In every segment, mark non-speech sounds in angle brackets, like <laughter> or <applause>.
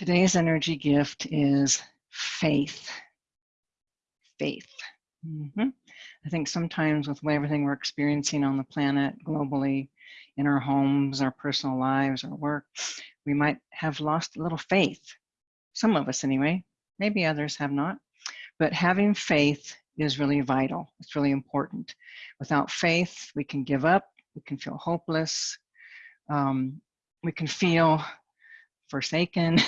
Today's energy gift is faith. Faith. Mm -hmm. I think sometimes with everything we're experiencing on the planet globally, in our homes, our personal lives, our work, we might have lost a little faith. Some of us anyway, maybe others have not. But having faith is really vital. It's really important. Without faith, we can give up, we can feel hopeless, um, we can feel forsaken.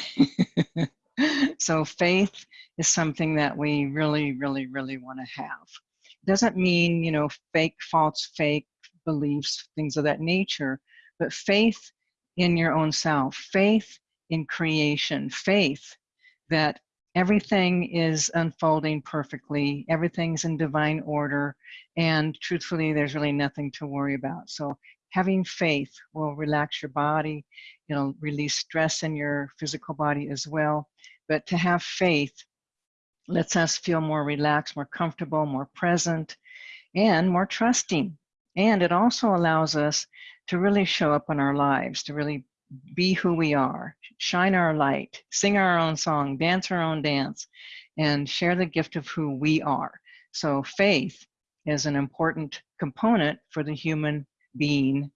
<laughs> so faith is something that we really, really, really want to have. Doesn't mean, you know, fake, false, fake beliefs, things of that nature, but faith in your own self, faith in creation, faith that everything is unfolding perfectly, everything's in divine order, and truthfully, there's really nothing to worry about. So having faith will relax your body, it'll release stress in your physical body as well. But to have faith lets us feel more relaxed, more comfortable, more present, and more trusting. And it also allows us to really show up in our lives, to really be who we are, shine our light, sing our own song, dance our own dance, and share the gift of who we are. So faith is an important component for the human being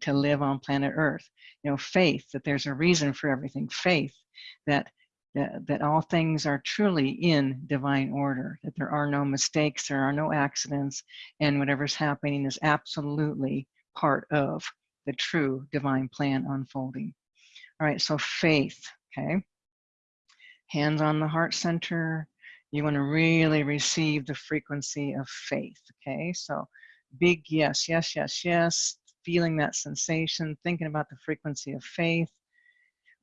to live on planet Earth. You know, faith that there's a reason for everything, faith that that, that all things are truly in divine order, that there are no mistakes, there are no accidents, and whatever's happening is absolutely part of the true divine plan unfolding. All right, so faith, okay? Hands on the heart center. You want to really receive the frequency of faith, okay? So big yes, yes, yes, yes, feeling that sensation, thinking about the frequency of faith,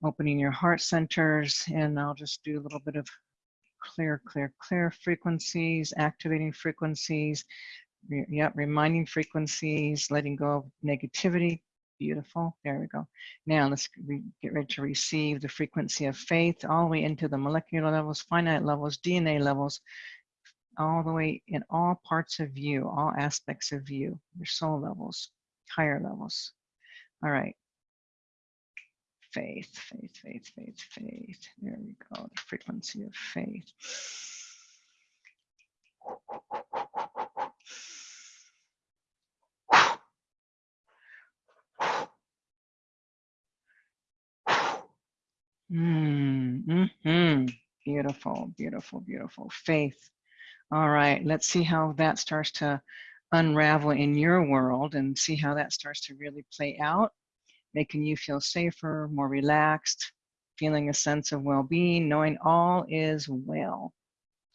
opening your heart centers, and I'll just do a little bit of clear, clear, clear frequencies, activating frequencies, re yep, reminding frequencies, letting go of negativity. Beautiful, there we go. Now let's get ready to receive the frequency of faith all the way into the molecular levels, finite levels, DNA levels, all the way in all parts of you, all aspects of you, your soul levels, higher levels. All right. Faith, faith, faith, faith, faith. There we go, the frequency of faith. Mm, mm -hmm. Beautiful, beautiful, beautiful. Faith. All right, let's see how that starts to unravel in your world and see how that starts to really play out, making you feel safer, more relaxed, feeling a sense of well-being, knowing all is well.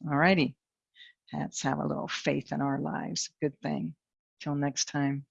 All righty, let's have a little faith in our lives. Good thing. Till next time.